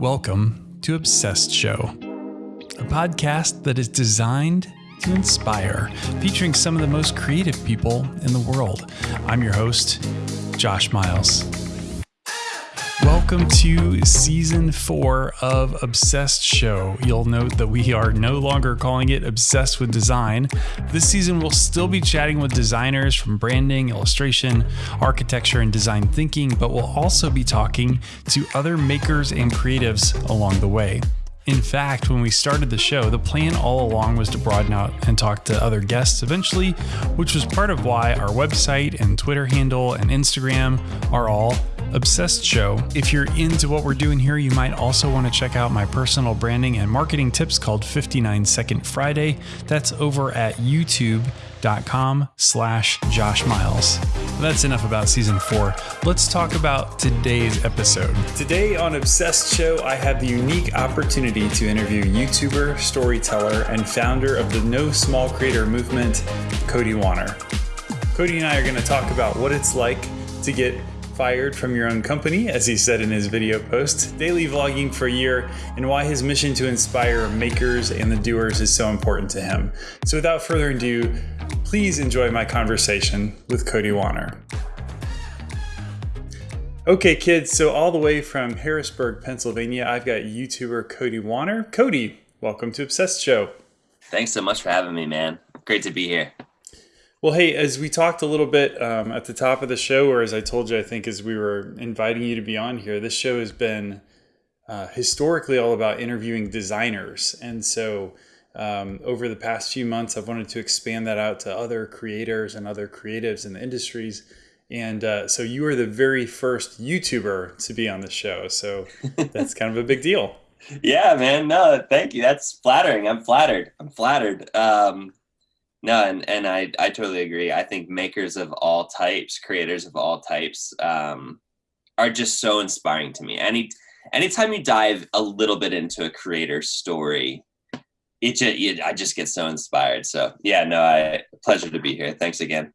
Welcome to Obsessed Show, a podcast that is designed to inspire, featuring some of the most creative people in the world. I'm your host, Josh Miles. Welcome to season four of Obsessed Show. You'll note that we are no longer calling it Obsessed with Design. This season, we'll still be chatting with designers from branding, illustration, architecture, and design thinking, but we'll also be talking to other makers and creatives along the way. In fact, when we started the show, the plan all along was to broaden out and talk to other guests eventually, which was part of why our website and Twitter handle and Instagram are all Obsessed Show. If you're into what we're doing here, you might also want to check out my personal branding and marketing tips called 59 Second Friday. That's over at youtube.com slash Josh Miles. That's enough about season four. Let's talk about today's episode. Today on Obsessed Show, I have the unique opportunity to interview YouTuber, storyteller, and founder of the No Small Creator movement, Cody Wanner. Cody and I are going to talk about what it's like to get fired from your own company, as he said in his video post, daily vlogging for a year, and why his mission to inspire makers and the doers is so important to him. So without further ado, please enjoy my conversation with Cody Wanner. Okay, kids, so all the way from Harrisburg, Pennsylvania, I've got YouTuber Cody Wanner. Cody, welcome to Obsessed Show. Thanks so much for having me, man. Great to be here. Well, hey, as we talked a little bit um, at the top of the show, or as I told you, I think as we were inviting you to be on here, this show has been uh, historically all about interviewing designers. And so um, over the past few months, I've wanted to expand that out to other creators and other creatives in the industries. And uh, so you are the very first YouTuber to be on the show. So that's kind of a big deal. Yeah, man. No, thank you. That's flattering. I'm flattered. I'm flattered. Um, no, and, and I, I totally agree. I think makers of all types, creators of all types, um, are just so inspiring to me. Any anytime you dive a little bit into a creator story, it just I just get so inspired. So yeah, no, I pleasure to be here. Thanks again.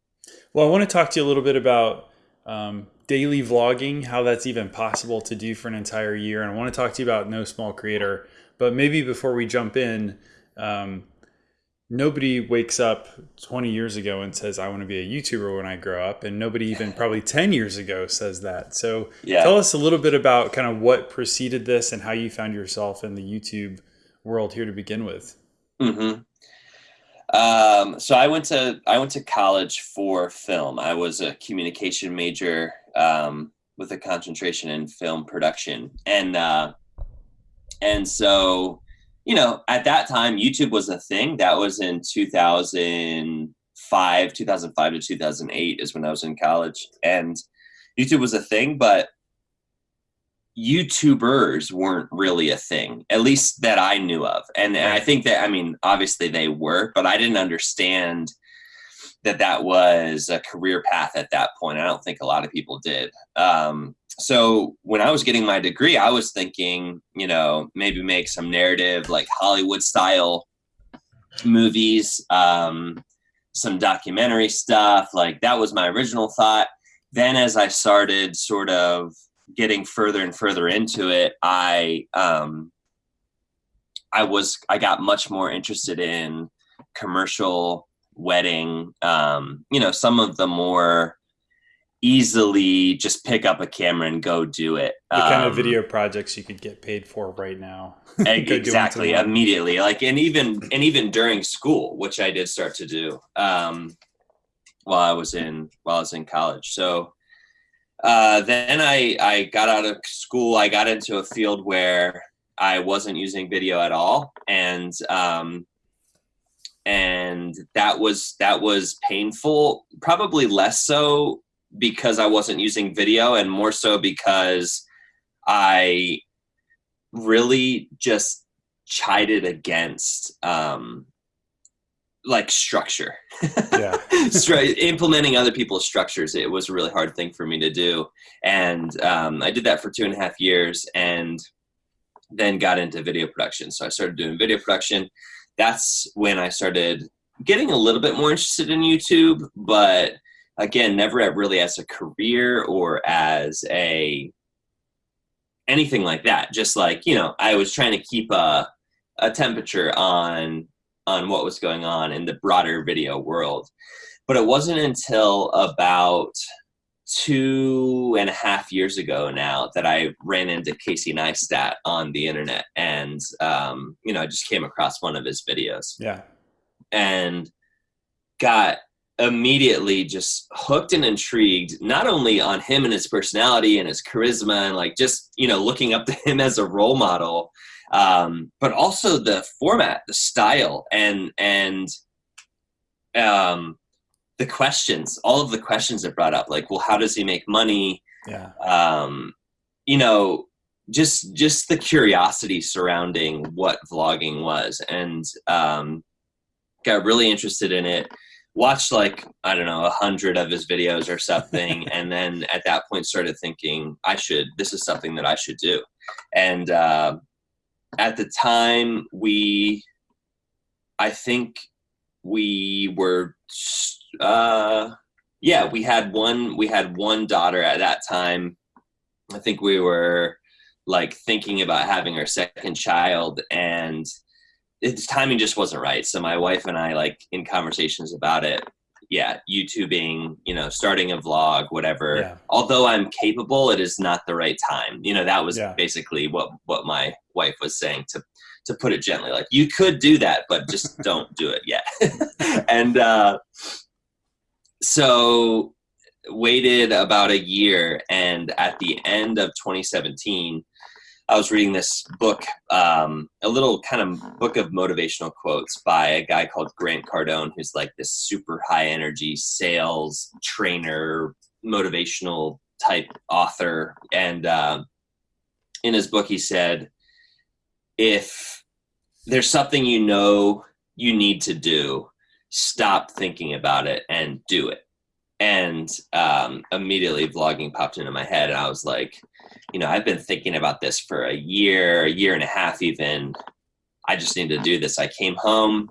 Well, I want to talk to you a little bit about um, daily vlogging, how that's even possible to do for an entire year, and I want to talk to you about No Small Creator. But maybe before we jump in, um, nobody wakes up 20 years ago and says i want to be a youtuber when i grow up and nobody even probably 10 years ago says that so yeah. tell us a little bit about kind of what preceded this and how you found yourself in the youtube world here to begin with mm-hmm. um, so i went to i went to college for film i was a communication major um, with a concentration in film production and uh, and so you know, at that time, YouTube was a thing. That was in 2005, 2005 to 2008 is when I was in college. And YouTube was a thing, but YouTubers weren't really a thing, at least that I knew of. And, and I think that, I mean, obviously they were, but I didn't understand that that was a career path at that point. I don't think a lot of people did. Um, so when I was getting my degree, I was thinking, you know, maybe make some narrative like Hollywood style movies, um, some documentary stuff. Like that was my original thought. Then as I started sort of getting further and further into it, I um, I was I got much more interested in commercial wedding. Um, you know, some of the more easily just pick up a camera and go do it. The um, kind of um, video projects you could get paid for right now. exactly, immediately. Like and even and even during school, which I did start to do um, while I was in while I was in college. So uh, then I I got out of school. I got into a field where I wasn't using video at all, and um, and that was that was painful. Probably less so because I wasn't using video and more so because I really just chided against um, like structure. Yeah. Implementing other people's structures, it was a really hard thing for me to do. And um, I did that for two and a half years and then got into video production. So I started doing video production. That's when I started getting a little bit more interested in YouTube, but again, never really as a career or as a anything like that. Just like you know, I was trying to keep a a temperature on on what was going on in the broader video world. But it wasn't until about two and a half years ago now that I ran into Casey Neistat on the internet, and um, you know, I just came across one of his videos. Yeah, and got immediately just hooked and intrigued not only on him and his personality and his charisma and like just you know looking up to him as a role model um, but also the format the style and and um, the questions all of the questions it brought up like well how does he make money? Yeah. Um, you know just just the curiosity surrounding what vlogging was and um, got really interested in it watched like I don't know a hundred of his videos or something, and then at that point started thinking I should. This is something that I should do, and uh, at the time we, I think we were, uh, yeah, we had one. We had one daughter at that time. I think we were like thinking about having our second child and its timing just wasn't right. So my wife and I, like in conversations about it, yeah, YouTubing, you know, starting a vlog, whatever. Yeah. Although I'm capable, it is not the right time. You know, that was Yeah. basically what what my wife was saying to to put it gently. Like you could do that, but just don't do it yet. and uh, so waited about a year, and at the end of 2017. I was reading this book, um, a little kind of book of motivational quotes by a guy called Grant Cardone, who's like this super high energy sales trainer, motivational type author. And uh, in his book, he said, if there's something you know you need to do, stop thinking about it and do it. And um, immediately vlogging popped into my head, and I was like, you know, I've been thinking about this for a year, a year and a half, even. I just need to do this. I came home,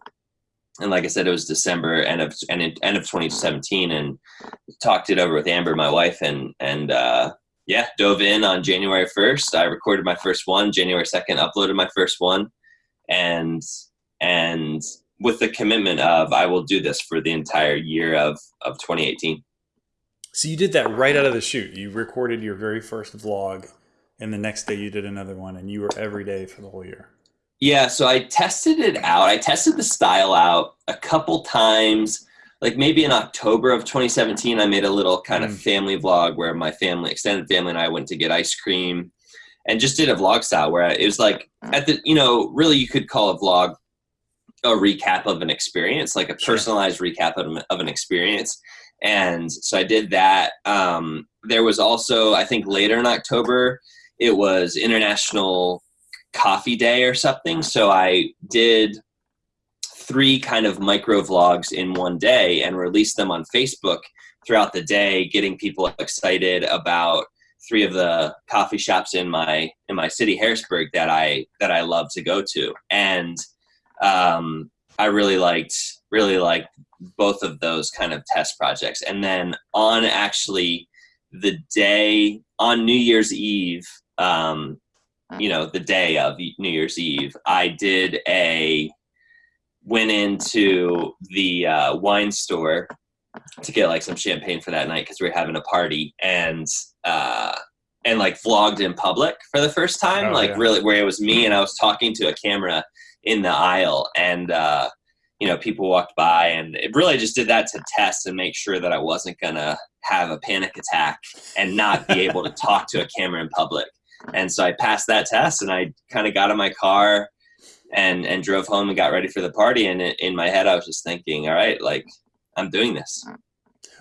and like I said, it was December end of end, end of 2017, and talked it over with Amber, my wife, and and uh, yeah, dove in on January 1st. I recorded my first one. January 2nd, uploaded my first one, and and with the commitment of I will do this for the entire year of of 2018. So you did that right out of the chute. You recorded your very first vlog, and the next day you did another one, and you were every day for the whole year. Yeah, so I tested it out. I tested the style out a couple times. Like maybe in October of 2017, I made a little kind Mm. of family vlog where my family, extended family, and I went to get ice cream, and just did a vlog style where it was like at the, you know, really you could call a vlog a recap of an experience, like a Sure. personalized recap of, of an experience. And so I did that. Um, there was also, I think, later in October, it was International Coffee Day or something. So I did three kind of micro vlogs in one day and released them on Facebook throughout the day, getting people excited about three of the coffee shops in my in my city Harrisburg that I that I love to go to. And um, I really liked really liked both of those kind of test projects. And then on actually the day on New Year's Eve, um, you know, the day of New Year's Eve, I did a went into the uh, wine store to get like some champagne for that night because we were having a party and uh, and like vlogged in public for the first time, Oh, like yeah. really where it was me and I was talking to a camera in the aisle and uh, you know people walked by and it really just did that to test and make sure that I wasn't gonna have a panic attack and not be able to talk to a camera in public. And so I passed that test and I kind of got in my car and and drove home and got ready for the party and in in my head I was just thinking, all right, like I'm doing this.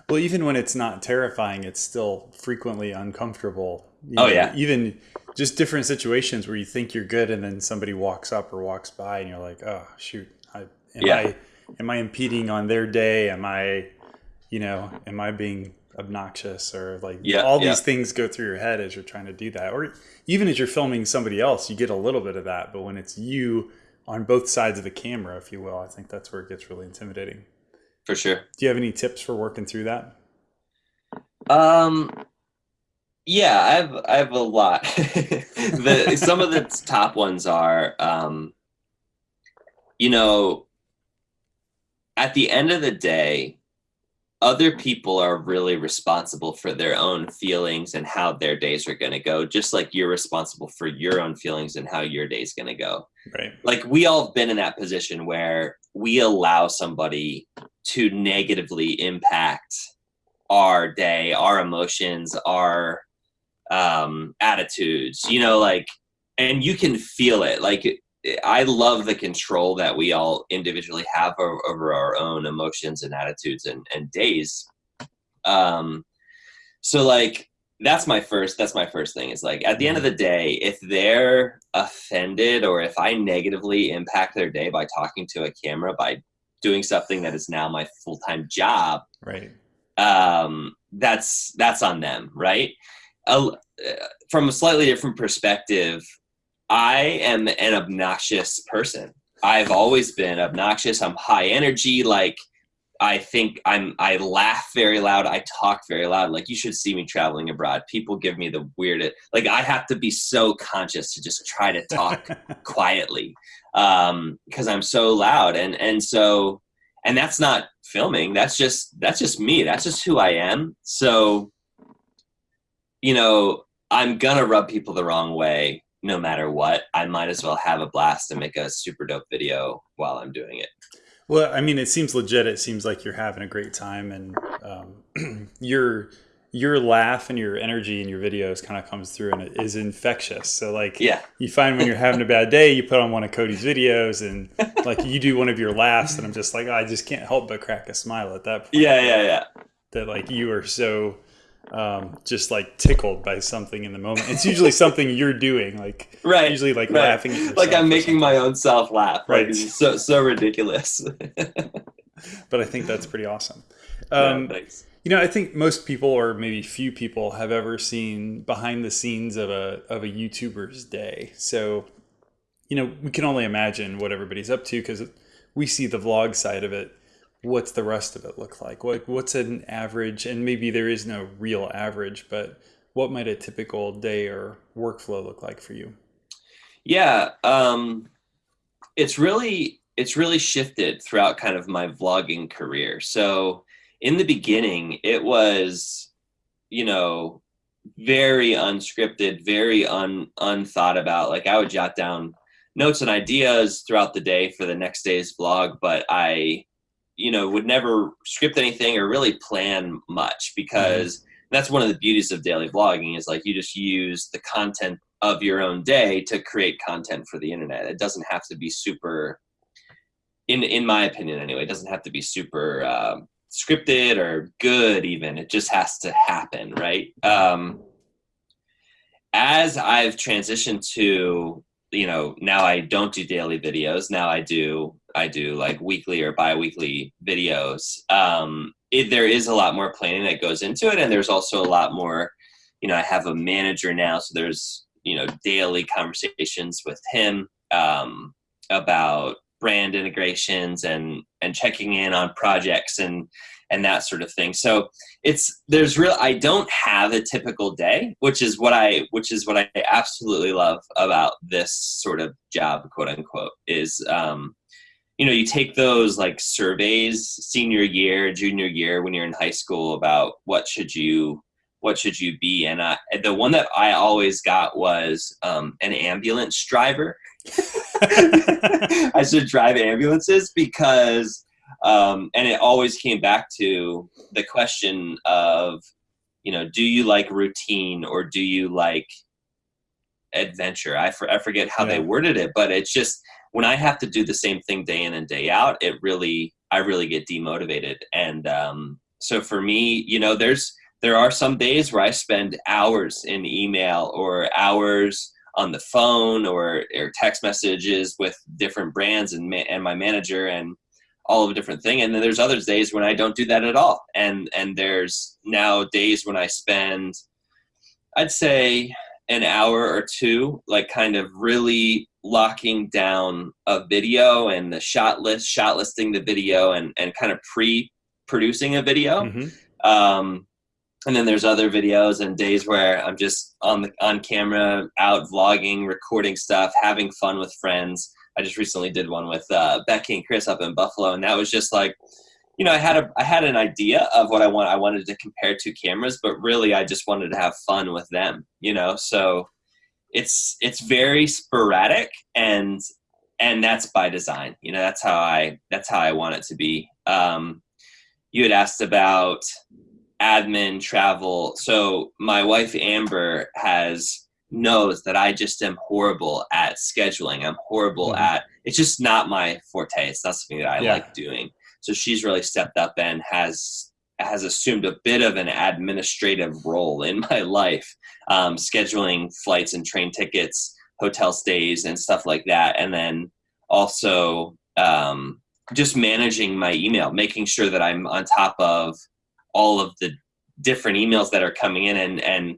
Well, even when it's not terrifying, it's still frequently uncomfortable. You Oh, yeah. Even just different situations where you think you're good, and then somebody walks up or walks by, and you're like, "Oh shoot, I, am Yeah. I am I impeding on their day? Am I, you know, am I being obnoxious or like Yeah, all yeah. these things go through your head as you're trying to do that, or even as you're filming somebody else, you get a little bit of that. But when it's you on both sides of the camera, if you will, I think that's where it gets really intimidating. For sure. Do you have any tips for working through that? Um Yeah, I have I have a lot. the some of the top ones are um, you know at the end of the day other people are really responsible for their own feelings and how their days are going to go just like you're responsible for your own feelings and how your day's going to go right like we all have been in that position where we allow somebody to negatively impact our day our emotions our um attitudes you know like and you can feel it. Like I love the control that we all individually have over, over our own emotions and attitudes and, and days. Um, so like that's my first that's my first thing is like at the end of the day if they're offended or if i negatively impact their day by talking to a camera by doing something that is now my full-time job right. um that's that's on them right uh, from a slightly different perspective I am an obnoxious person. I've always been obnoxious. I'm high energy. Like I think I'm I laugh very loud. I talk very loud. Like you should see me traveling abroad. People give me the weirdest like I have to be so conscious to just try to talk quietly. Um because I'm so loud and and so and that's not filming. That's just that's just me. That's just who I am. So you know, I'm gonna rub people the wrong way no matter what, I might as well have a blast and make a super dope video while I'm doing it. Well, I mean, it seems legit. It seems like you're having a great time, and um, your your laugh and your energy in your videos kind of comes through, and it is infectious. So, like, yeah, you find when you're having a bad day, you put on one of Cody's videos, and like you do one of your laughs, and I'm just like, oh, I just can't help but crack a smile at that point. Yeah, yeah, yeah. That like you are so um, just like tickled by something in the moment. It's usually something you're doing, like right, usually like right. laughing. like I'm making my own self laugh. Right, like, so so ridiculous. but I think that's pretty awesome. Um, yeah, you know, I think most people, or maybe few people, have ever seen behind the scenes of a of a YouTuber's day. So, you know, we can only imagine what everybody's up to because we see the vlog side of it what's the rest of it look like? What what's an average? And maybe there is no real average, but what might a typical day or workflow look like for you? Yeah, um, it's really it's really shifted throughout kind of my vlogging career. So in the beginning, it was, you know, very unscripted, very un unthought about. Like I would jot down notes and ideas throughout the day for the next day's vlog, but I you know would never script anything or really plan much because mm-hmm. that's one of the beauties of daily vlogging is like you just use the content of your own day to create content for the internet. It doesn't have to be super in in my opinion anyway it doesn't have to be super um, scripted or good even. It just has to happen right? Um, as i've transitioned to you know now i don't do daily videos now i do i do like weekly or bi-weekly videos um it, there is a lot more planning that goes into it and there's also a lot more you know i have a manager now so there's you know daily conversations with him um about brand integrations and and checking in on projects and and that sort of thing. So it's there's real I don't have a typical day, which is what I which is what I absolutely love about this sort of job, quote unquote, is um, you know, you take those like surveys senior year, junior year when you're in high school about what should you what should you be and I, the one that i always got was um, an ambulance driver. I should drive ambulances because um, and it always came back to the question of you know do you like routine or do you like adventure? I, for, I forget how yeah. they worded it but it's just when i have to do the same thing day in and day out it really i really get demotivated. And um, so for me you know there's there are some days where i spend hours in email or hours on the phone or, or text messages with different brands and, ma- and my manager and all of a different thing. And then there's other days when i don't do that at all. And and there's now days when i spend i'd say an hour or two like kind of really locking down a video and the shot list shot listing the video and and kind of pre producing a video mm-hmm. um and then there's other videos and days where I'm just on the on camera, out vlogging, recording stuff, having fun with friends. I just recently did one with uh, Becky and Chris up in Buffalo, and that was just like, you know, I had a I had an idea of what I want. I wanted to compare two cameras, but really, I just wanted to have fun with them. You know, so it's it's very sporadic and and that's by design. You know, that's how I that's how I want it to be. Um, you had asked about admin travel. So my wife Amber has knows that I just am horrible at scheduling. I'm horrible mm-hmm. at it's just not my forte. It's not something that I yeah. like doing. So she's really stepped up and has has assumed a bit of an administrative role in my life, um, scheduling flights and train tickets, hotel stays, and stuff like that. And then also um, just managing my email, making sure that I'm on top of all of the different emails that are coming in and and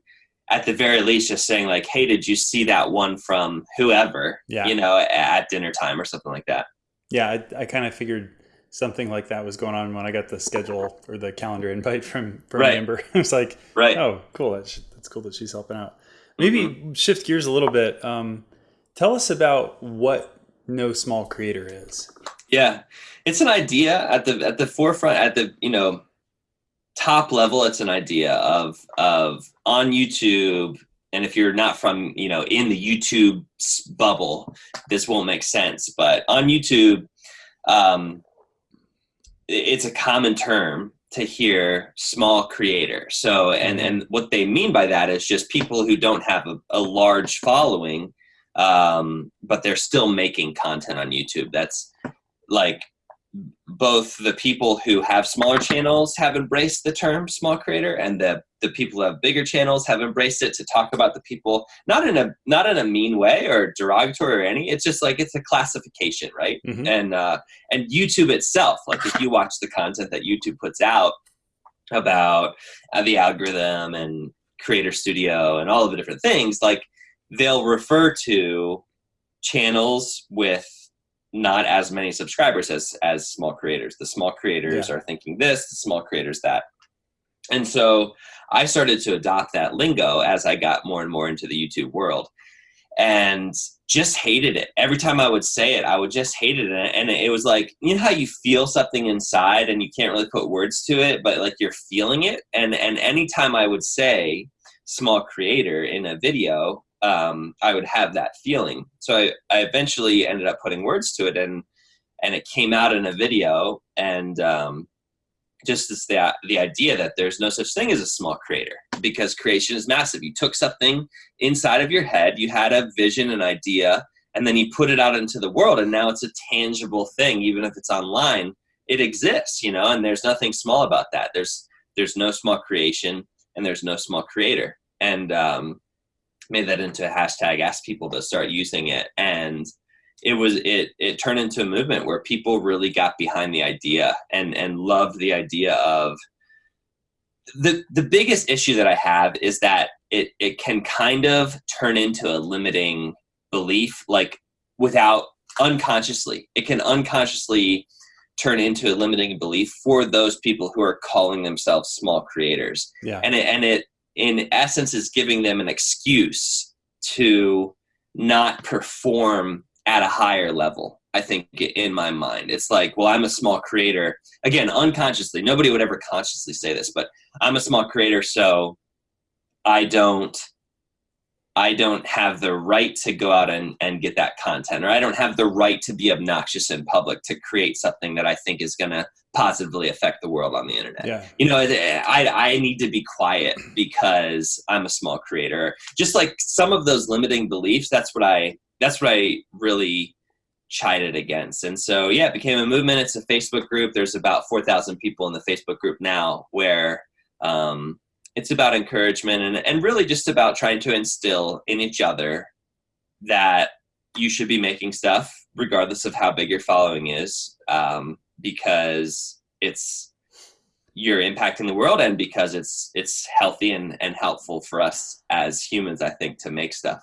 at the very least just saying like hey did you see that one from whoever yeah. you know at dinner time or something like that yeah i, I kind of figured something like that was going on when i got the schedule or the calendar invite from from right. amber. It was like right. oh cool. That's, that's cool that she's helping out. Maybe mm-hmm. shift gears a little bit. Um, tell us about what no small creator is. Yeah. It's an idea at the at the forefront at the you know top level it's an idea of of on youtube. And if you're not from you know in the youtube bubble this won't make sense. But on youtube um, it's a common term to hear small creator. So and and what they mean by that is just people who don't have a, a large following um, but they're still making content on youtube. That's like both the people who have smaller channels have embraced the term small creator and the the people who have bigger channels have embraced it to talk about the people not in a not in a mean way or derogatory or any it's just like it's a classification right mm-hmm. and uh and youtube itself like if you watch the content that youtube puts out about uh, the algorithm and creator studio and all of the different things like they'll refer to channels with not as many subscribers as as small creators. The small creators yeah. are thinking this, the small creators that. And so I started to adopt that lingo as I got more and more into the YouTube world and just hated it. Every time I would say it, I would just hate it. And it was like, you know how you feel something inside and you can't really put words to it, but like you're feeling it. And and anytime I would say small creator in a video, um, I would have that feeling. So I, I eventually ended up putting words to it, and and it came out in a video. And um, just as the the idea that there's no such thing as a small creator because creation is massive. You took something inside of your head, you had a vision, an idea, and then you put it out into the world, and now it's a tangible thing, even if it's online. It exists, you know, and there's nothing small about that. There's there's no small creation, and there's no small creator. And um, made that into a hashtag, asked people to start using it, and it was it it turned into a movement where people really got behind the idea and and loved the idea of the the biggest issue that I have is that it it can kind of turn into a limiting belief, like without unconsciously. It can unconsciously turn into a limiting belief for those people who are calling themselves small creators. Yeah. And it and it in essence is giving them an excuse to not perform at a higher level i think in my mind. It's like well i'm a small creator. Again unconsciously nobody would ever consciously say this but i'm a small creator so i don't I don't have the right to go out and, and get that content, or I don't have the right to be obnoxious in public to create something that I think is going to positively affect the world on the internet. Yeah. You know, I, I need to be quiet because I'm a small creator. Just like some of those limiting beliefs, that's what I, that's what I really chided against. And so, yeah, it became a movement. It's a Facebook group. There's about 4,000 people in the Facebook group now where, um, it's about encouragement and, and really just about trying to instill in each other that you should be making stuff regardless of how big your following is um, because it's you're impacting the world and because it's it's healthy and, and helpful for us as humans i think to make stuff.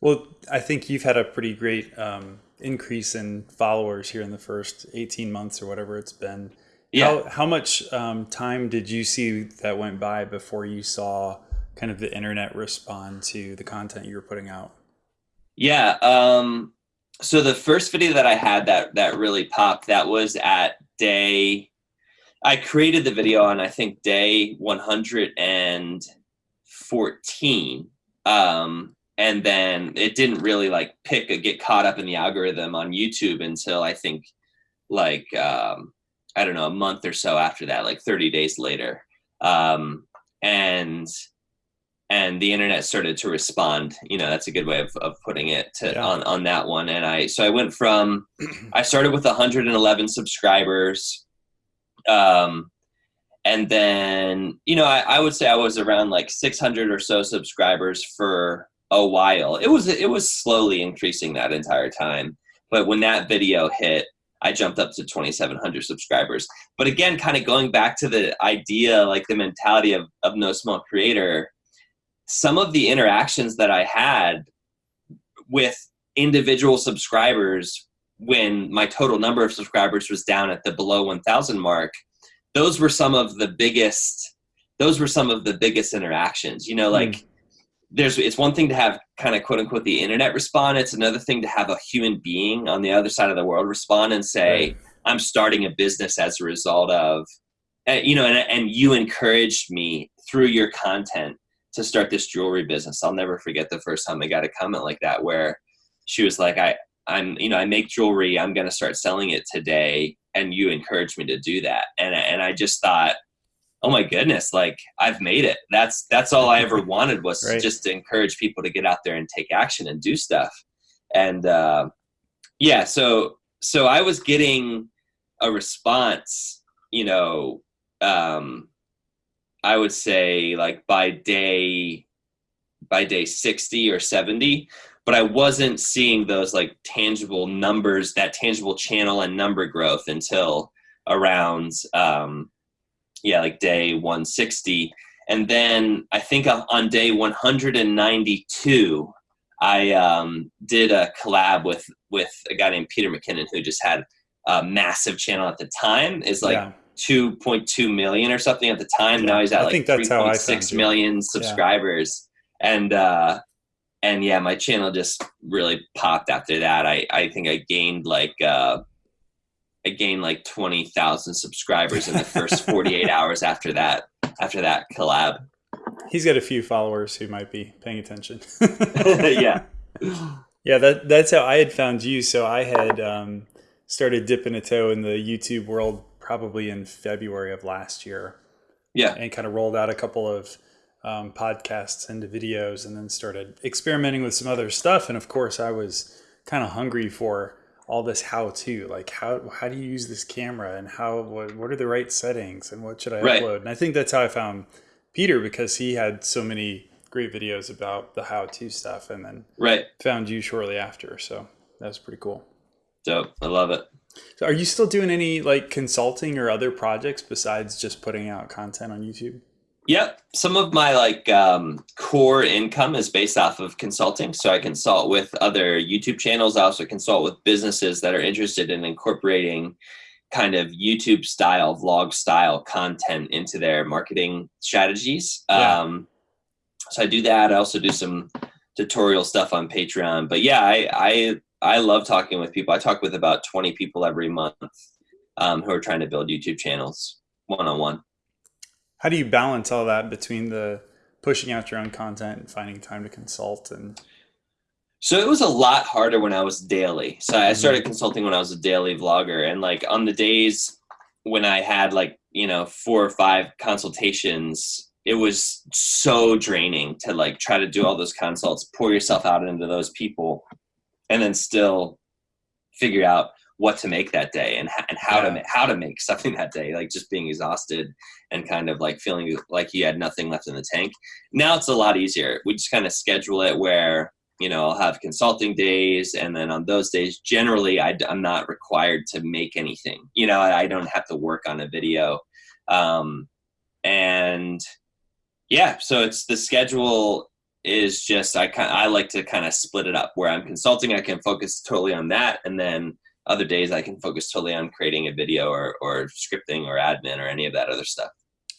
Well i think you've had a pretty great um, increase in followers here in the first 18 months or whatever it's been Yeah. How, how much um, time did you see that went by before you saw kind of the internet respond to the content you were putting out? Yeah. Um, so the first video that I had that that really popped that was at day. I created the video on I think day 114, um, and then it didn't really like pick a get caught up in the algorithm on YouTube until I think like um, I don't know a month or so after that, like 30 days later, um, and and the internet started to respond you know that's a good way of, of putting it to, yeah. on, on that one. And i so i went from i started with 111 subscribers. Um and then you know I, I would say i was around like 600 or so subscribers for a while. It was it was slowly increasing that entire time. But when that video hit i jumped up to 2700 subscribers but again kind of going back to the idea like the mentality of, of no small creator some of the interactions that I had with individual subscribers when my total number of subscribers was down at the below 1000 mark those were some of the biggest those were some of the biggest interactions you know like mm. There's it's one thing to have kind of quote unquote the internet respond it's another thing to have a human being on the other side of the world respond and say right. i'm starting a business as a result of eh, you know and, and you encouraged me through your content to start this jewelry business. I'll never forget the first time I got a comment like that where she was like, I, I'm, you know, I make jewelry. I'm going to start selling it today. And you encouraged me to do that. And, and I just thought, oh my goodness, like I've made it. That's, that's all I ever wanted was right. just to encourage people to get out there and take action and do stuff. And, uh, yeah, so, so I was getting a response, you know, um, I would say like by day by day 60 or 70 but I wasn't seeing those like tangible numbers, that tangible channel and number growth until around, um, yeah, like day 160. And then I think on day 192, I um, did a collab with with a guy named Peter McKinnon who just had a massive channel at the time. Is like yeah. 2.2 million or something at the time. Yeah, now he's at I like 3.6 million subscribers. Yeah. And, uh, and yeah, my channel just really popped after that. I, I think I gained like, uh, I gained like 20,000 subscribers in the first 48 hours after that, after that collab. He's got a few followers who might be paying attention. yeah. Yeah. That, that's how I had found you. So I had, um, started dipping a toe in the YouTube world probably in February of last year. Yeah. And kind of rolled out a couple of um, podcasts into videos and then started experimenting with some other stuff. And of course, I was kind of hungry for all this how to like how how do you use this camera and how what, what are the right settings and what should I right. upload? And I think that's how I found Peter because he had so many great videos about the how to stuff and then right found you shortly after. So that was pretty cool. Dope. I love it. So are you still doing any like consulting or other projects besides just putting out content on YouTube? Yep. Some of my like um, core income is based off of consulting. So I consult with other YouTube channels. I also consult with businesses that are interested in incorporating kind of YouTube style, vlog style content into their marketing strategies. Yeah. Um, so I do that. I also do some tutorial stuff on Patreon. But yeah, I, I I love talking with people. I talk with about 20 people every month um, who are trying to build YouTube channels one on one. How do you balance all that between the pushing out your own content and finding time to consult and so it was a lot harder when I was daily. So I started mm-hmm. consulting when I was a daily vlogger and like on the days when I had like, you know, four or five consultations, it was so draining to like try to do all those consults, pour yourself out into those people and then still figure out what to make that day and, and how yeah. to make how to make something that day like just being exhausted and kind of like feeling like you had nothing left in the tank. Now it's a lot easier. We just kind of schedule it where you know i'll have consulting days and then on those days generally I, am not required to make anything. You know I, I, don't have to work on a video. Um, and yeah so it's the schedule is just I kind I like to kind of split it up. Where I'm consulting I can focus totally on that and then other days I can focus totally on creating a video or, or scripting or admin or any of that other stuff.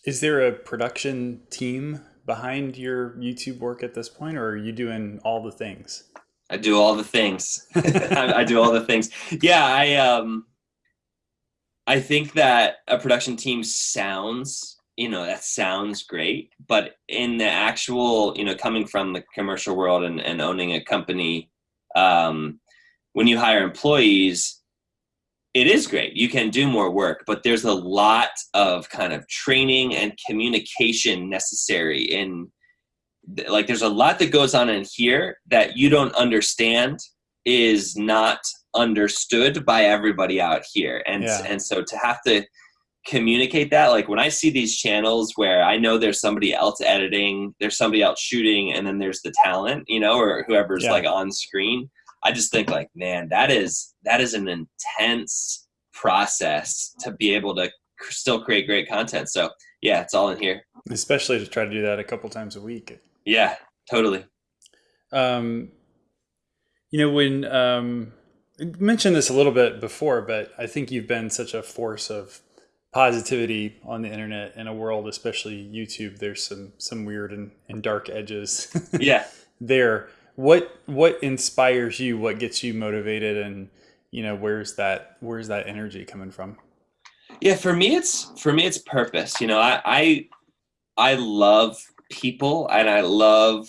Is there a production team behind your YouTube work at this point, or are you doing all the things? I do all the things. I, I, do all the things. Yeah, I um, I think that a production team sounds, you know, that sounds great, but in the actual, you know, coming from the commercial world and, and owning a company, um, when you hire employees, it is great. You can do more work, but there's a lot of kind of training and communication necessary in like there's a lot that goes on in here that you don't understand is not understood by everybody out here. And yeah. and so to have to communicate that like when I see these channels where I know there's somebody else editing, there's somebody else shooting and then there's the talent, you know, or whoever's yeah. like on screen I just think like, man, that is that is an intense process to be able to still create great content. So yeah, it's all in here. Especially to try to do that a couple times a week. Yeah, totally. Um, you know, when um, mentioned this a little bit before, but I think you've been such a force of positivity on the internet in a world, especially YouTube. There's some some weird and, and dark edges. yeah. there what what inspires you? What gets you motivated? And you know where's that where's that energy coming from? Yeah for me it's for me it's purpose. You know i i, I love people and i love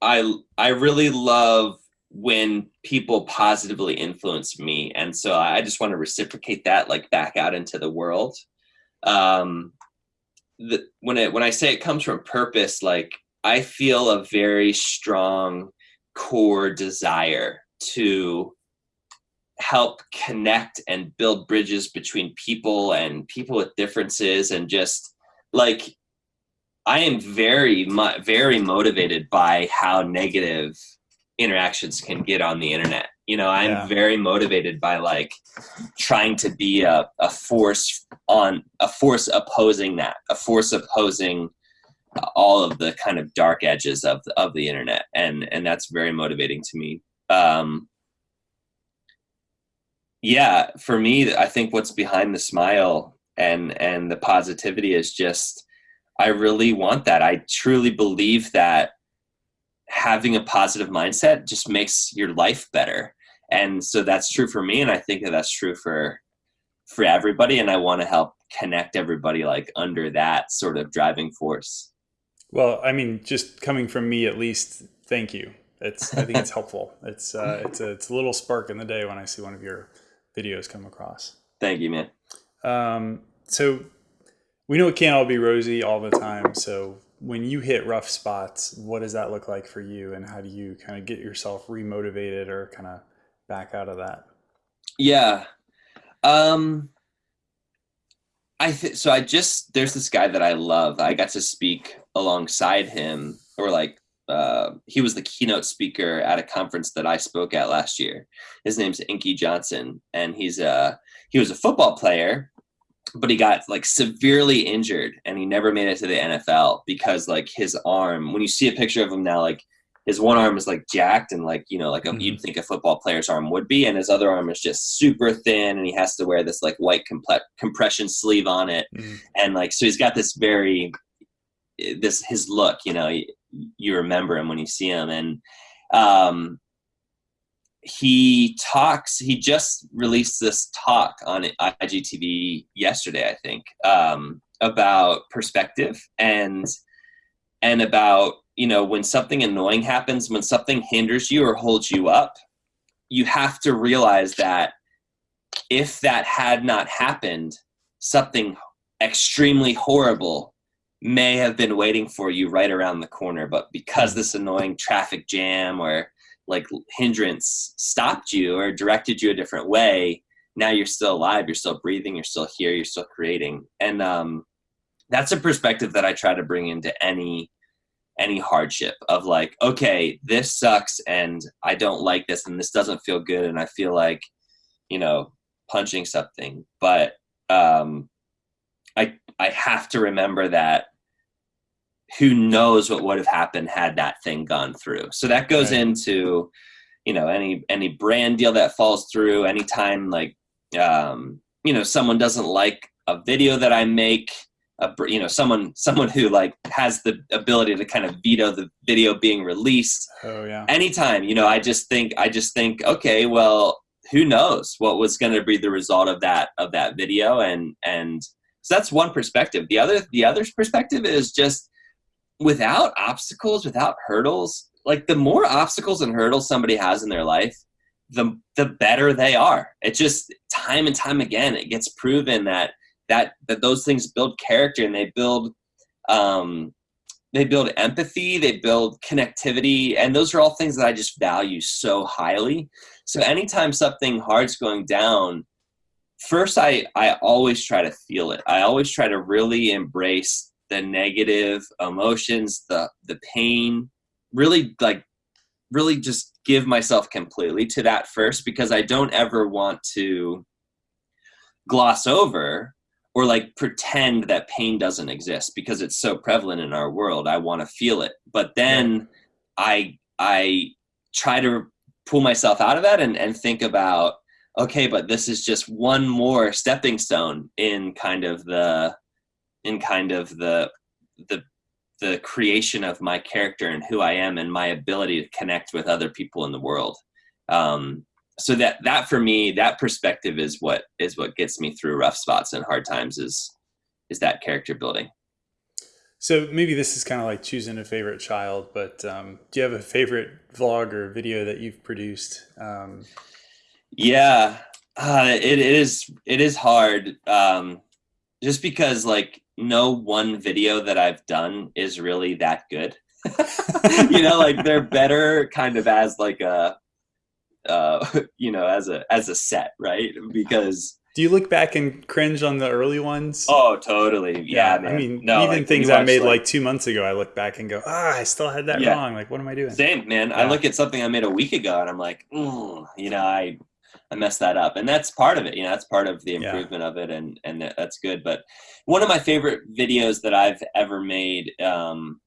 i i really love when people positively influence me. And so i just want to reciprocate that like back out into the world. Um the, when it when i say it comes from purpose like I feel a very strong core desire to help connect and build bridges between people and people with differences and just like I am very very motivated by how negative interactions can get on the internet. You know, I'm yeah. very motivated by like trying to be a, a force on a force opposing that, a force opposing all of the kind of dark edges of of the internet, and and that's very motivating to me. Um, yeah, for me, I think what's behind the smile and and the positivity is just I really want that. I truly believe that having a positive mindset just makes your life better. And so that's true for me and I think that that's true for for everybody and I want to help connect everybody like under that sort of driving force. Well, I mean, just coming from me at least, thank you. It's I think it's helpful. It's uh, it's a it's a little spark in the day when I see one of your videos come across. Thank you, man. Um, so we know it can't all be rosy all the time. So when you hit rough spots, what does that look like for you, and how do you kind of get yourself remotivated or kind of back out of that? Yeah. Um, I th- so I just there's this guy that I love. I got to speak alongside him, or like uh, he was the keynote speaker at a conference that I spoke at last year. His name's Inky Johnson, and he's a he was a football player, but he got like severely injured, and he never made it to the NFL because like his arm. When you see a picture of him now, like his one arm is like jacked and like you know like mm-hmm. you'd think a football player's arm would be and his other arm is just super thin and he has to wear this like white comple- compression sleeve on it mm-hmm. and like so he's got this very this his look you know you, you remember him when you see him. And um he talks he just released this talk on igtv yesterday i think um about perspective and and about you know, when something annoying happens, when something hinders you or holds you up, you have to realize that if that had not happened, something extremely horrible may have been waiting for you right around the corner. But because this annoying traffic jam or like hindrance stopped you or directed you a different way, now you're still alive, you're still breathing, you're still here, you're still creating. And um, that's a perspective that I try to bring into any any hardship of like okay this sucks and i don't like this and this doesn't feel good and i feel like you know punching something but um i i have to remember that who knows what would have happened had that thing gone through. So that goes right. into you know any any brand deal that falls through anytime like um you know someone doesn't like a video that i make a, you know someone someone who like has the ability to kind of veto the video being released. Oh yeah. Anytime you know i just think i just think okay well who knows what was going to be the result of that of that video? And and so that's one perspective. The other the other perspective is just without obstacles without hurdles like the more obstacles and hurdles somebody has in their life the the better they are. It just time and time again it gets proven that that that those things build character and they build um they build empathy they build connectivity and those are all things that i just value so highly. So anytime something hard's going down first i i always try to feel it. I always try to really embrace the negative emotions the the pain really like really just give myself completely to that first because i don't ever want to gloss over or like pretend that pain doesn't exist because it's so prevalent in our world. I want to feel it. But then i i try to pull myself out of that and, and think about okay but this is just one more stepping stone in kind of the in kind of the the the creation of my character and who i am and my ability to connect with other people in the world. Um, so that that for me that perspective is what is what gets me through rough spots and hard times is is that character building. So maybe this is kind of like choosing a favorite child but um, do you have a favorite vlog or video that you've produced? Um, yeah. Uh, it, it is it is hard um, just because like no one video that i've done is really that good you know like they're better kind of as like a uh, you know, as a as a set, right? Because do you look back and cringe on the early ones? Oh, totally. Yeah, yeah I mean, no, even like, things I made like, like, two months ago, I look back and go, ah, I still had that yeah. wrong. Like, what am I doing? Same, man. Yeah. I look at something I made a week ago, and I'm like, mm, you know, I I messed that up, and that's part of it. You know, that's part of the improvement of it, and and that's good. But one of my favorite videos that I've ever made. Um,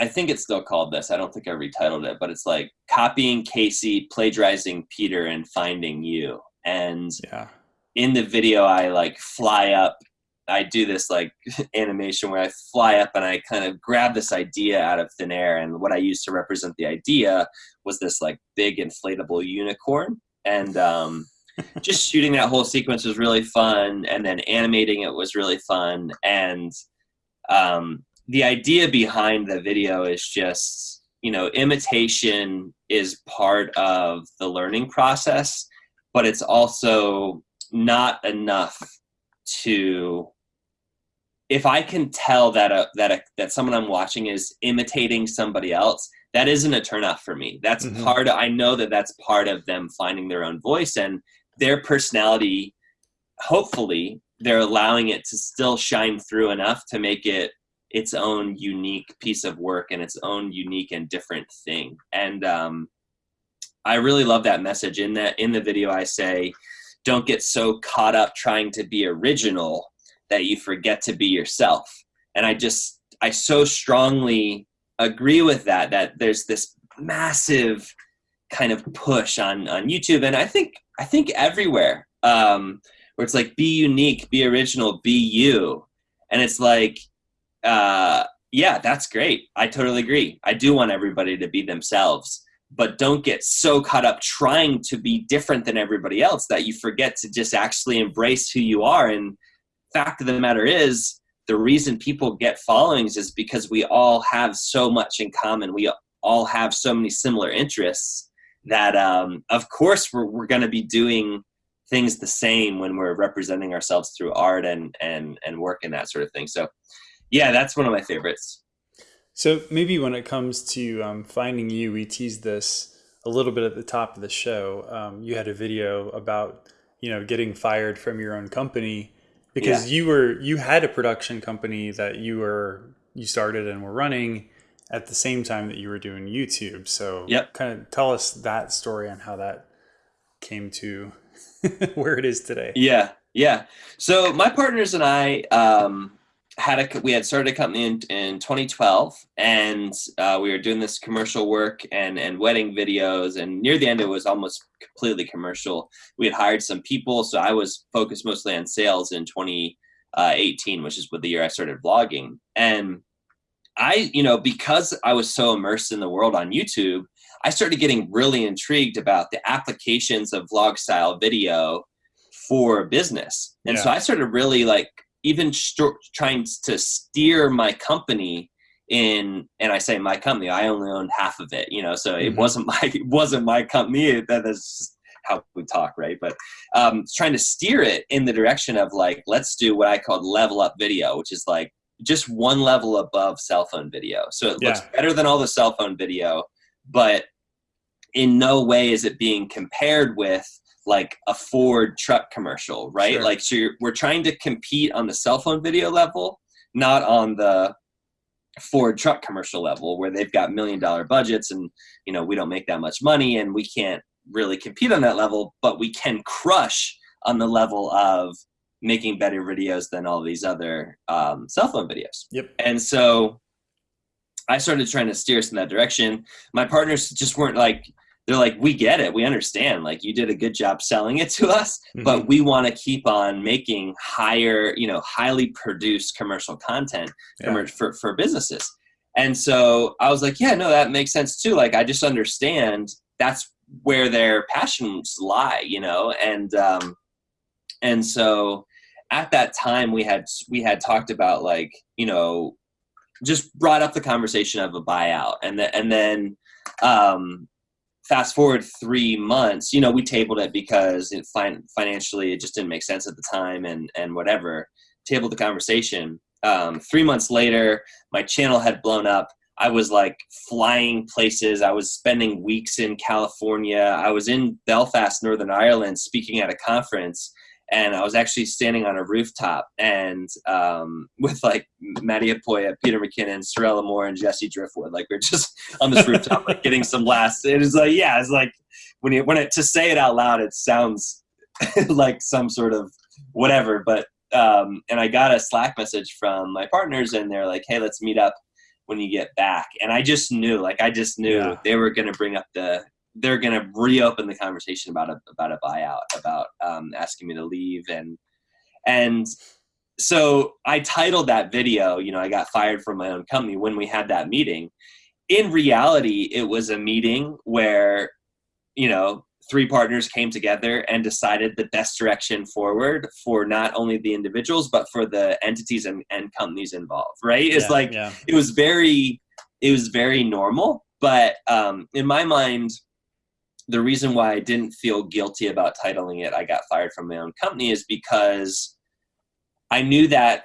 I think it's still called this. I don't think I retitled it, but it's like copying Casey, plagiarizing Peter, and finding you. And yeah. in the video, I like fly up. I do this like animation where I fly up and I kind of grab this idea out of thin air. And what I used to represent the idea was this like big inflatable unicorn. And um, just shooting that whole sequence was really fun. And then animating it was really fun. And um, the idea behind the video is just you know imitation is part of the learning process but it's also not enough to if i can tell that a, that a, that someone i'm watching is imitating somebody else that isn't a turnoff for me that's mm-hmm. part of, i know that that's part of them finding their own voice and their personality hopefully they're allowing it to still shine through enough to make it its own unique piece of work and its own unique and different thing. And um, I really love that message in that in the video. I say, don't get so caught up trying to be original that you forget to be yourself. And I just I so strongly agree with that. That there's this massive kind of push on on YouTube, and I think I think everywhere um, where it's like be unique, be original, be you, and it's like uh, yeah, that's great. I totally agree. I do want everybody to be themselves, but don't get so caught up trying to be different than everybody else that you forget to just actually embrace who you are. And fact of the matter is, the reason people get followings is because we all have so much in common. We all have so many similar interests that, um, of course, we're, we're going to be doing things the same when we're representing ourselves through art and and and work and that sort of thing. So yeah, that's one of my favorites. So maybe when it comes to um, finding you, we teased this a little bit at the top of the show. Um, you had a video about you know getting fired from your own company because yeah. you were you had a production company that you were you started and were running at the same time that you were doing YouTube. So yep. kind of tell us that story on how that came to where it is today. Yeah, yeah. So my partners and I. Um, had a we had started a company in, in 2012 and uh, we were doing this commercial work and and wedding videos and near the end it was almost completely commercial. We had hired some people so i was focused mostly on sales in 2018 which is what the year i started vlogging. And i you know because i was so immersed in the world on youtube i started getting really intrigued about the applications of vlog style video for business. And yeah. so i started really like even trying to steer my company in and i say my company i only owned half of it you know so it mm-hmm. wasn't my it wasn't my company that is how we talk right but um trying to steer it in the direction of like let's do what i called level up video which is like just one level above cell phone video so it yeah. looks better than all the cell phone video but in no way is it being compared with like a Ford truck commercial, right? Sure. Like, so we're trying to compete on the cell phone video level, not on the Ford truck commercial level where they've got million dollar budgets and, you know, we don't make that much money and we can't really compete on that level, but we can crush on the level of making better videos than all these other um, cell phone videos. Yep. And so I started trying to steer us in that direction. My partners just weren't like, they're like, we get it, we understand. Like you did a good job selling it to us, mm-hmm. but we want to keep on making higher, you know, highly produced commercial content yeah. for for businesses. And so I was like, yeah, no, that makes sense too. Like I just understand that's where their passions lie, you know, and um, and so at that time we had we had talked about like you know just brought up the conversation of a buyout and then and then um fast forward three months, you know, we tabled it because it fin- financially it just didn't make sense at the time and and whatever. Tabled the conversation. Um, three months later, my channel had blown up. I was like flying places. I was spending weeks in California. I was in Belfast, Northern Ireland, speaking at a conference and I was actually standing on a rooftop and um, with like Matti Haapoja, Peter McKinnon, Sorelle Amore, and Jesse Driftwood. Like we're just on this rooftop, like getting some laughs. It is like, yeah, it's like when you when it to say it out loud, it sounds like some sort of whatever. But um, and I got a Slack message from my partners, and they're like, hey, let's meet up when you get back. And I just knew, like, I just knew yeah. they were going to bring up the they're going to reopen the conversation about a about a buyout, about um, asking me to leave, and and so I titled that video. You know, I got fired from my own company when we had that meeting. In reality, it was a meeting where you know three partners came together and decided the best direction forward for not only the individuals but for the entities and, and companies involved right it's yeah, like yeah. it was very it was very normal but um, in my mind the reason why I didn't feel guilty about titling it I got fired from my own company is because I knew that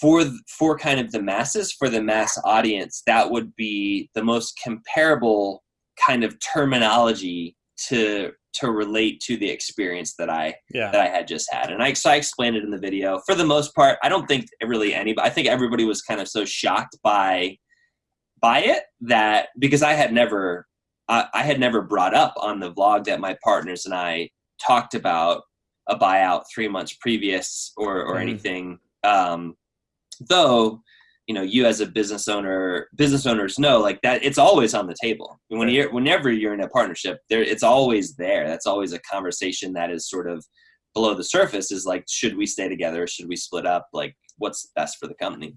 for for kind of the masses for the mass audience that would be the most comparable kind of terminology to to relate to the experience that I yeah. that I had just had. And I so I explained it in the video. For the most part, I don't think really anybody I think everybody was kind of so shocked by by it that because I had never I, I had never brought up on the vlog that my partners and I talked about a buyout three months previous or or mm. anything. Um, though, you know, you as a business owner, business owners know like that it's always on the table. When you're whenever you're in a partnership, there it's always there. That's always a conversation that is sort of below the surface. Is like, should we stay together? Should we split up? Like, what's best for the company?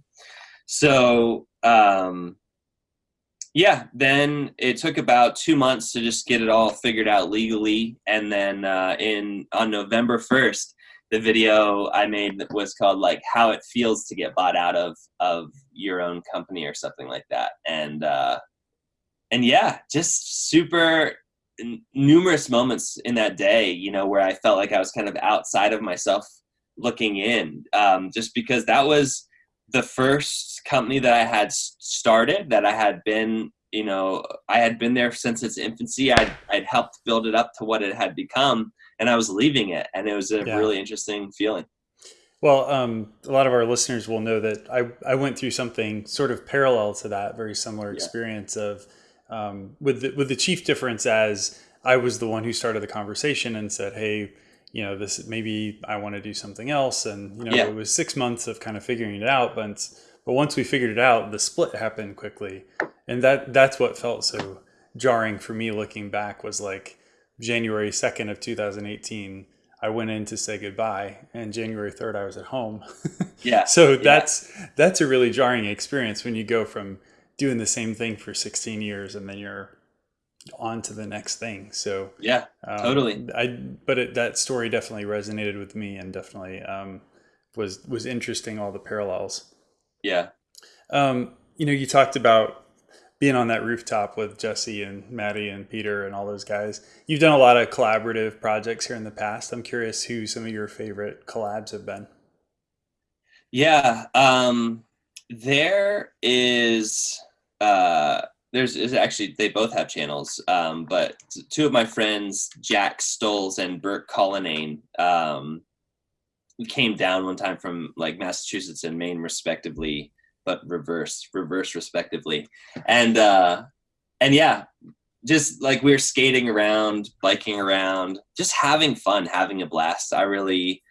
So um, yeah, then it took about two months to just get it all figured out legally, and then uh, in on November first, the video I made was called like "How It Feels to Get Bought Out of of Your Own Company" or something like that, and uh, and yeah, just super numerous moments in that day, you know, where I felt like I was kind of outside of myself looking in, um, just because that was the first company that I had started that I had been, you know, I had been there since its infancy. I'd, I'd helped build it up to what it had become and I was leaving it. And it was a yeah. really interesting feeling. Well, um, a lot of our listeners will know that I, I went through something sort of parallel to that, very similar experience yeah. of um, with the, with the chief difference as I was the one who started the conversation and said, "Hey, you know, this maybe I want to do something else. And, you know, Yeah. it was six months of kind of figuring it out. But, but once we figured it out, the split happened quickly. And that, that's what felt so jarring for me looking back was like January 2nd of 2018, I went in to say goodbye and January 3rd, I was at home. Yeah. so Yeah. that's, that's a really jarring experience when you go from doing the same thing for 16 years and then you're on to the next thing. So, Yeah. um, Totally. I but it, that story definitely resonated with me and definitely um, was was interesting. All the parallels. Yeah. Um, you know, you talked about being on that rooftop with Jesse and Matti and Peter and all those guys. You've done a lot of collaborative projects here in the past. I'm curious who some of your favorite collabs have been. Yeah. Um, there is uh, there's is actually they both have channels, um, but two of my friends, Jack Stoles and burke Collinane, um, came down one time from like Massachusetts and Maine, respectively, but reverse, reverse, respectively, and uh, and yeah, just like we were skating around, biking around, just having fun, having a blast. I really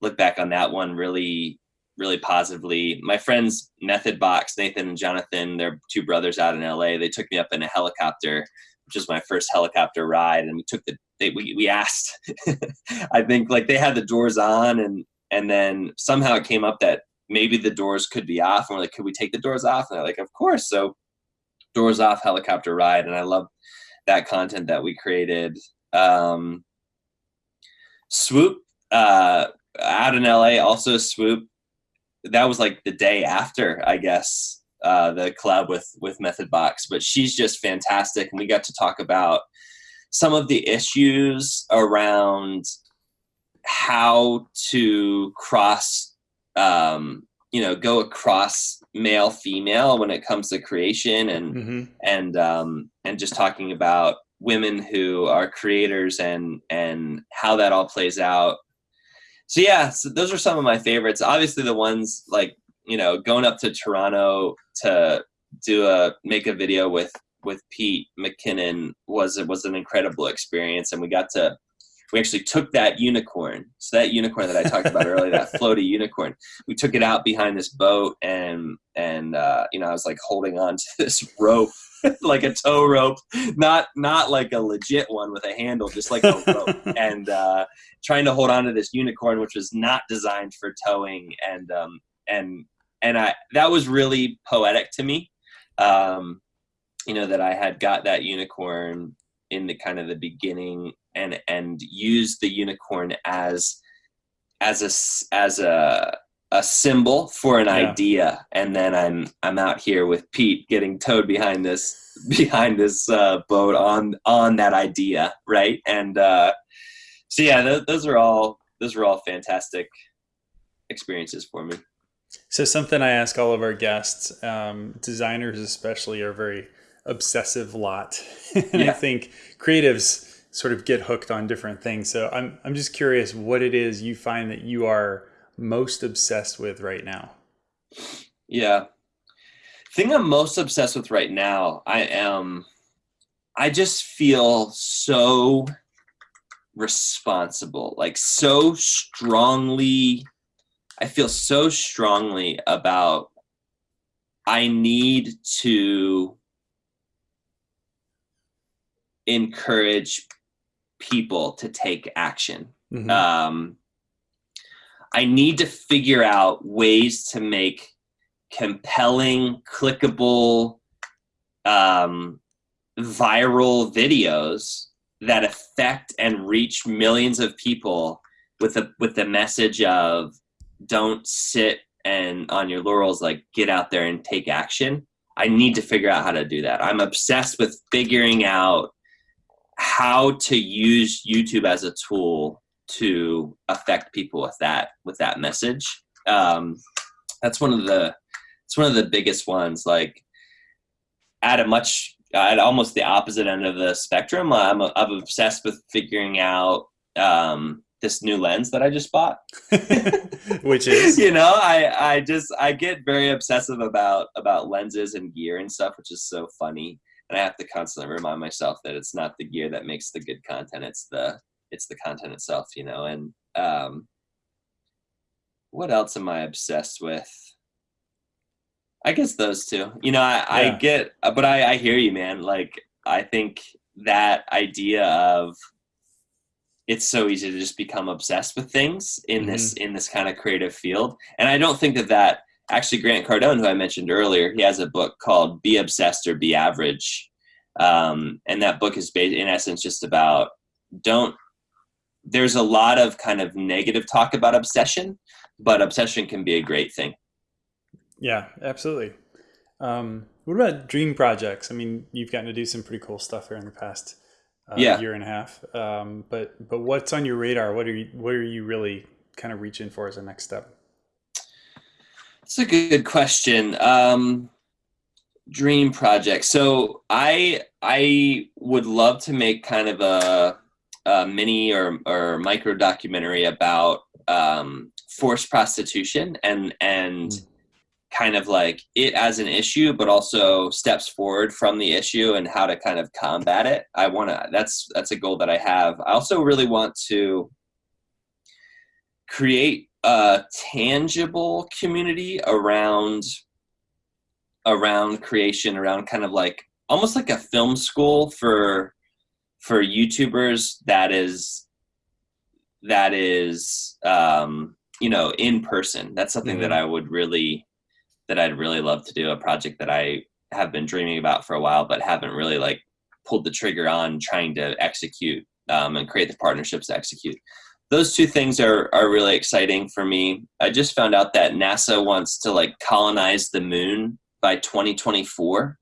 look back on that one really really positively. My friends Method Box, Nathan and Jonathan, they're two brothers out in LA. They took me up in a helicopter, which was my first helicopter ride, and we took the they we, we asked I think like they had the doors on and and then somehow it came up that maybe the doors could be off and we're like, could we take the doors off? And they're like, of course. So doors off helicopter ride and I love that content that we created. Um Swoop uh out in LA also Swoop that was like the day after, I guess, uh, the collab with with Method Box. But she's just fantastic, and we got to talk about some of the issues around how to cross, um, you know, go across male female when it comes to creation and Mm-hmm. and um, and just talking about women who are creators and and how that all plays out so yeah so those are some of my favorites. Obviously the ones like you know going up to toronto to do a make a video with with pete mckinnon was it was an incredible experience and we got to we actually took that unicorn so that unicorn that i talked about earlier that floaty unicorn we took it out behind this boat and and uh, you know i was like holding on to this rope like a tow rope not not like a legit one with a handle just like a rope and uh, trying to hold on to this unicorn, which was not designed for towing, and um, and and I that was really poetic to me. Um, you know that I had got that unicorn in the kind of the beginning, and and used the unicorn as as a as a a symbol for an Yeah. idea, and then I'm I'm out here with Pete getting towed behind this behind this uh, boat on on that idea, right? And uh, so yeah, th- those are all those are all fantastic experiences for me. So something I ask all of our guests, um, designers especially, are very obsessive lot, and I think creatives sort of get hooked on different things. So I'm I'm just curious what it is you find that you are most obsessed with right now. Yeah. Thing I'm most obsessed with right now, I am I just feel so responsible, like so strongly I feel so strongly about I need to encourage people to take action. Mhm. um, I need to figure out ways to make compelling, clickable, um, viral videos that affect and reach millions of people with the with the message of don't sit and on your laurels like get out there and take action i need to figure out how to do that i'm obsessed with figuring out how to use youtube as a tool to affect people with that with that message. Um, that's one of the it's one of the biggest ones like at a much at almost the opposite end of the spectrum i'm, I'm obsessed with figuring out um, this new lens that i just bought. Which is? You know i i just i get very obsessive about about lenses and gear and stuff which is so funny and i have to constantly remind myself that it's not the gear that makes the good content it's the it's the content itself you know and um what else am i obsessed with i guess those two you know i, yeah. I get but I, I hear you man like i think that idea of it's so easy to just become obsessed with things in mm-hmm. this in this kind of creative field and i don't think that that actually grant cardone who i mentioned earlier he has a book called be obsessed or be average. Um, and that book is based in essence just about don't there's a lot of kind of negative talk about obsession but obsession can be a great thing. Yeah absolutely. Um, what about dream projects? I mean you've gotten to do some pretty cool stuff here in the past uh, yeah. year and a half. Um, but but what's on your radar? What are you what are you really kind of reaching for as a next step it's a good question um, dream project. So I I would love to make kind of a, a mini or or micro documentary about um, forced prostitution and and mm. kind of like it as an issue, but also steps forward from the issue and how to kind of combat it. I want to. That's that's a goal that I have. I also really want to create a tangible community around around creation, around kind of like almost like a film school for for YouTubers that is that is um, you know in person. That's something mm-hmm. that I would really that I'd really love to do. A project that I have been dreaming about for a while, but haven't really like pulled the trigger on trying to execute um, and create the partnerships to execute. Those two things are are really exciting for me. I just found out that NASA wants to like colonize the moon by 2024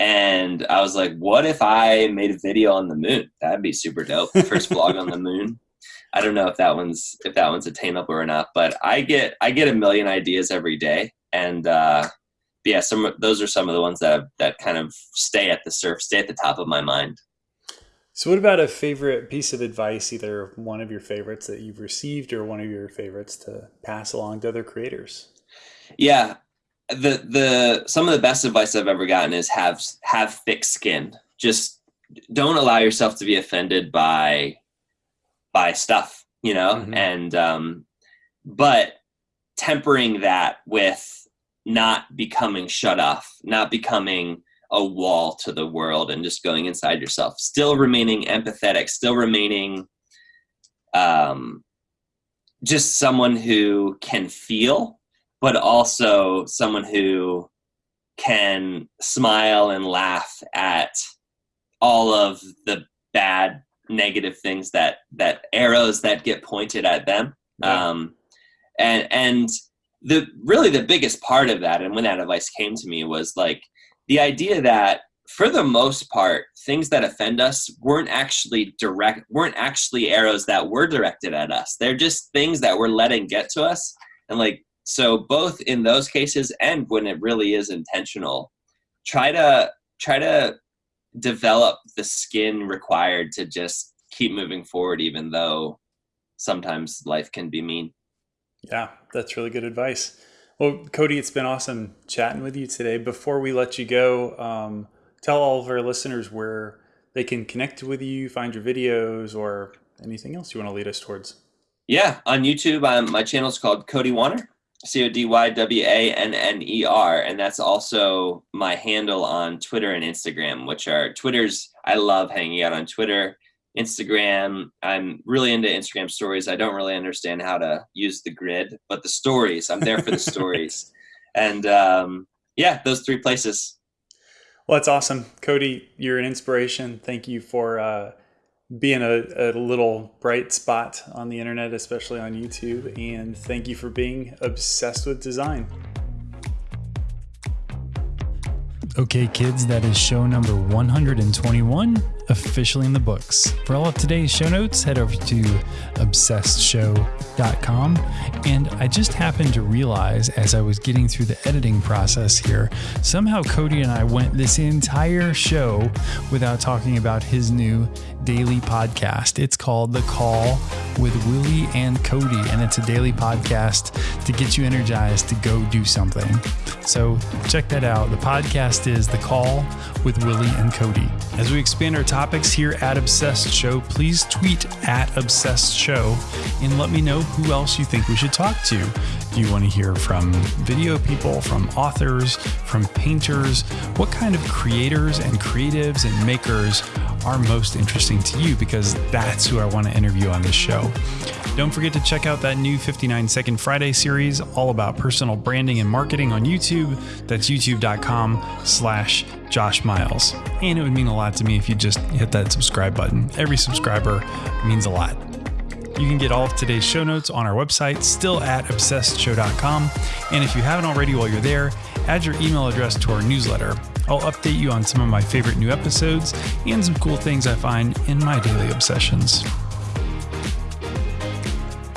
and I was like, what if I made a video on the moon? That'd be super dope. First vlog on the moon. I don't know if that one's if that one's attainable or not, but I get I get a million ideas every day, and uh, yeah, some those are some of the ones that that kind of stay at the surf, stay at the top of my mind. So, what about a favorite piece of advice, either one of your favorites that you've received or one of your favorites to pass along to other creators? Yeah, the the some of the best advice I've ever gotten is have have thick skin. Just don't allow yourself to be offended by by stuff, you know, mm-hmm. and um, but tempering that with not becoming shut off, not becoming a wall to the world and just going inside yourself, still remaining empathetic, still remaining um, just someone who can feel but also someone who can smile and laugh at all of the bad negative things that that arrows that get pointed at them yeah. um and and the really the biggest part of that and when that advice came to me was like the idea that for the most part things that offend us weren't actually direct weren't actually arrows that were directed at us. They're just things that we're letting get to us. And like so both in those cases and when it really is intentional try to try to develop the skin required to just keep moving forward even though sometimes life can be mean. Yeah that's really good advice well cody it's been awesome chatting with you today. Before we let you go um, tell all of our listeners where they can connect with you find your videos or anything else you want to lead us towards. Yeah on youtube um, my channel is called cody wanner C O D Y W A N N E R, and that's also my handle on Twitter and Instagram, which are Twitter's. I love hanging out on Twitter, Instagram. I'm really into Instagram stories. I don't really understand how to use the grid, but the stories. I'm there for the stories, and um, yeah, those three places. Well, that's awesome, Cody. You're an inspiration. Thank you for. Uh, being a, a little bright spot on the internet, especially on YouTube. And thank you for being obsessed with design. Okay, kids, that is show number 121 officially in the books. For all of today's show notes, head over to obsessedshow.com. And I just happened to realize as I was getting through the editing process here, somehow Cody and I went this entire show without talking about his new daily podcast. It's called The Call with Willie and Cody, and it's a daily podcast to get you energized to go do something. So check that out. The podcast is The Call with Willie and Cody. As we expand our topics here at Obsessed Show, please tweet at Obsessed Show and let me know who else you think we should talk to. Do you want to hear from video people, from authors, from painters? What kind of creators and creatives and makers are most interesting to you? Because that's who I want to interview on this show. Don't forget to check out that new 59 Second Friday series all about personal branding and marketing on YouTube. That's youtube.com slash Josh Miles. And it would mean a lot to me if you just hit that subscribe button. Every subscriber means a lot. You can get all of today's show notes on our website, still at obsessedshow.com. And if you haven't already while you're there, add your email address to our newsletter. I'll update you on some of my favorite new episodes and some cool things I find in my daily obsessions.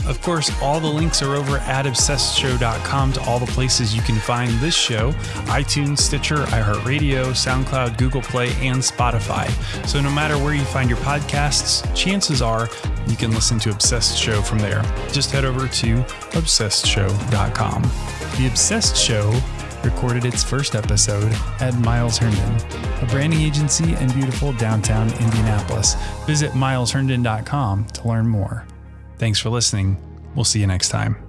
Of course, all the links are over at obsessedshow.com to all the places you can find this show iTunes, Stitcher, iHeartRadio, SoundCloud, Google Play, and Spotify. So no matter where you find your podcasts, chances are you can listen to Obsessed Show from there. Just head over to obsessedshow.com. The Obsessed Show recorded its first episode at Miles Herndon, a branding agency in beautiful downtown Indianapolis. Visit milesherndon.com to learn more. Thanks for listening. We'll see you next time.